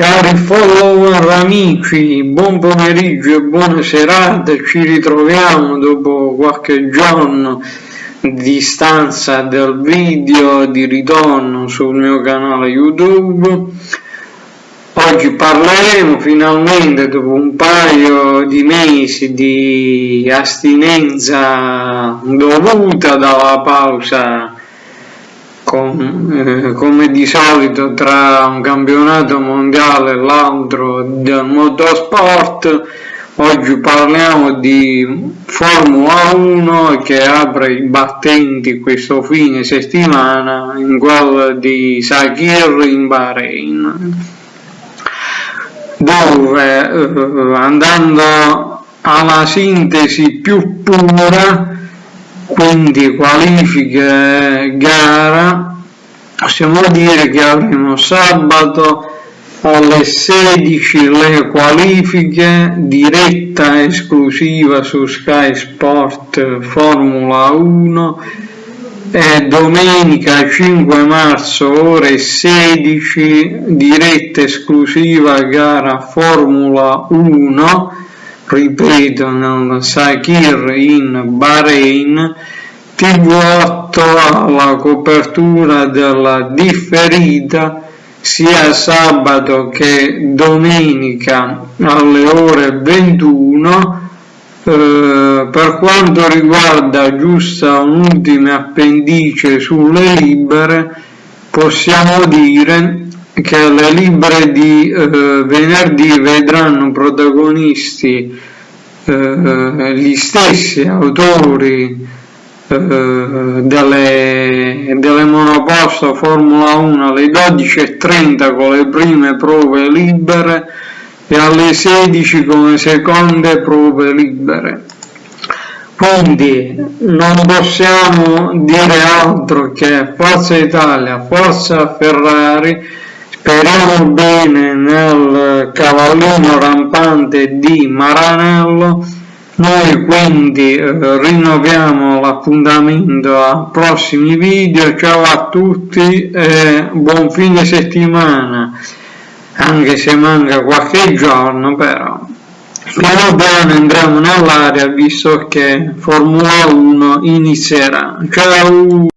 Cari follower amici, buon pomeriggio e buona serata, ci ritroviamo dopo qualche giorno di stanza del video di ritorno sul mio canale YouTube. Oggi parleremo finalmente dopo un paio di mesi di astinenza dovuta dalla pausa come di solito tra un campionato mondiale e l'altro del motorsport oggi parliamo di Formula 1 che apre i battenti questo fine settimana in quello di Sakir in Bahrain dove eh, andando alla sintesi più pura quindi qualifiche gara possiamo dire che avremo sabato alle 16 le qualifiche diretta esclusiva su Sky Sport Formula 1 e domenica 5 marzo ore 16 diretta esclusiva gara Formula 1 ripeto nel Sakir in Bahrain TV8 alla copertura della differita sia sabato che domenica alle ore 21 eh, per quanto riguarda giusta un'ultima appendice sulle libere possiamo dire che le libere di eh, venerdì vedranno protagonisti eh, gli stessi autori eh, delle, delle monoposto Formula 1 alle 12.30 con le prime prove libere e alle 16 con le seconde prove libere. Quindi non possiamo dire altro che Forza Italia, Forza Ferrari, Speriamo bene nel cavallino rampante di Maranello, noi quindi eh, rinnoviamo l'appuntamento a prossimi video, ciao a tutti e buon fine settimana, anche se manca qualche giorno però. Piano piano entriamo nell'area visto che Formula 1 inizierà. Ciao!